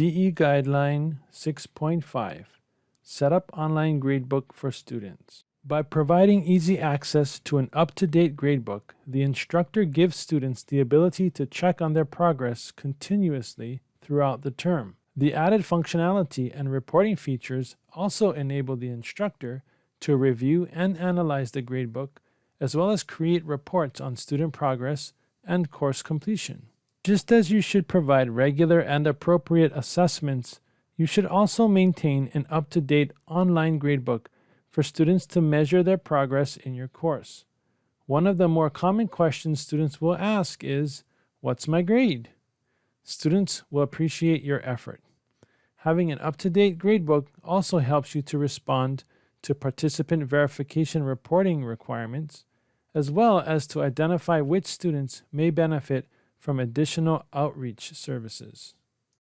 DE Guideline 6.5 Set up online gradebook for students. By providing easy access to an up-to-date gradebook, the instructor gives students the ability to check on their progress continuously throughout the term. The added functionality and reporting features also enable the instructor to review and analyze the gradebook, as well as create reports on student progress and course completion. Just as you should provide regular and appropriate assessments, you should also maintain an up-to-date online gradebook for students to measure their progress in your course. One of the more common questions students will ask is, what's my grade? Students will appreciate your effort. Having an up-to-date gradebook also helps you to respond to participant verification reporting requirements, as well as to identify which students may benefit from additional outreach services.